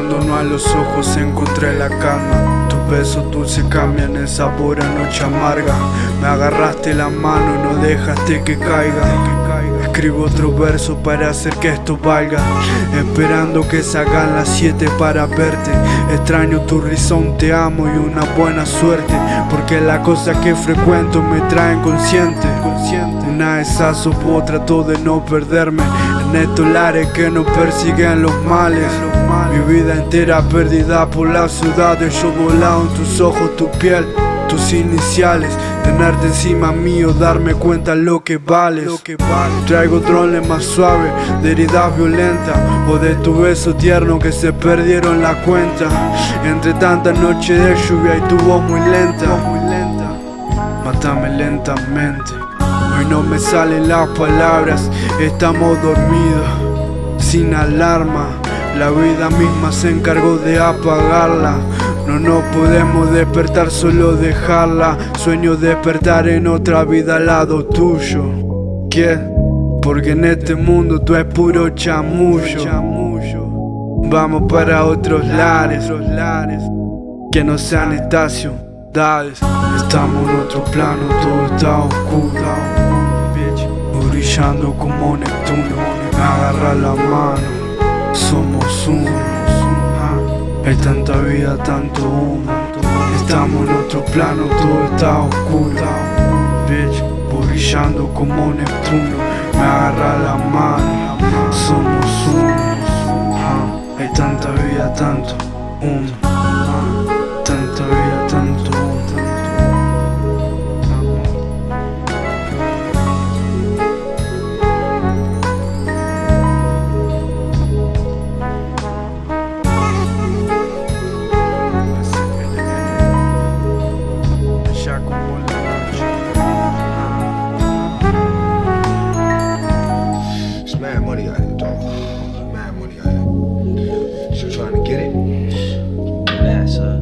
no a los ojos encontré la cama. Tus besos dulces cambian el sabor a noche amarga. Me agarraste la mano y no dejaste que caiga. Escribo otro verso para hacer que esto valga. Esperando que salgan las siete para verte. Extraño tu risón, te amo y una buena suerte. Porque las cosas que frecuento me traen consciente. Una es vos trato de no perderme. En estos lares que nos persiguen los males. Mi vida entera perdida por la ciudad Yo volado en tus ojos, tu piel tus iniciales Tenerte encima mío, darme cuenta lo que vales. Traigo drones más suaves, de heridas violentas O de tu beso tierno que se perdieron la cuenta. Entre tantas noches de lluvia y tu voz muy lenta. Mátame lentamente. Hoy no me salen las palabras, estamos dormidos Sin alarma, la vida misma se encargó de apagarla no nos podemos despertar, solo dejarla. Sueño despertar en otra vida al lado tuyo. ¿Qué? Porque en este mundo tú es puro chamullo. Vamos para otros lares Que no sean estaciones. Estamos en otro plano, todo está oscuro. Brillando como Neptuno. Me agarra la mano. Somos hay tanta vida, tanto humo. Estamos en otro plano, todo está oscuro. Bitch, brillando como Neptuno. Me agarra la mano, somos uno. Hay tanta vida, tanto humo trying to get it. Nah, son.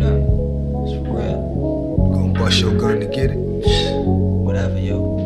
Nah, it's for real. Gonna bust your gun to get it. Whatever, yo.